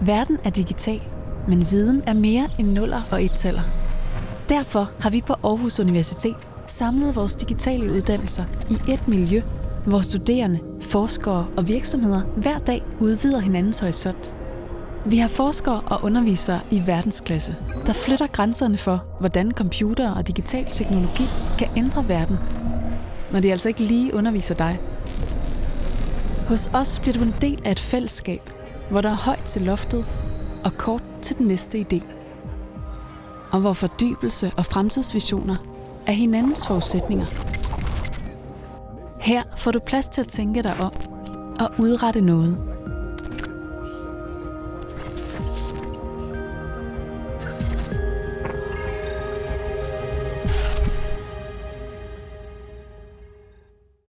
Verden er digital, men viden er mere end nuller og ettaller. Derfor har vi på Aarhus Universitet samlet vores digitale uddannelser i et miljø, hvor studerende, forskere og virksomheder hver dag udvider hinandens horisont. Vi har forskere og undervisere i verdensklasse, der flytter grænserne for, hvordan computer og digital teknologi kan ændre verden. Når de altså ikke lige underviser dig. Hos os bliver du en del af et fællesskab, hvor der er højt til loftet og kort til den næste idé. Og hvor fordybelse og fremtidsvisioner er hinandens forudsætninger. Her får du plads til at tænke dig om og udrette noget –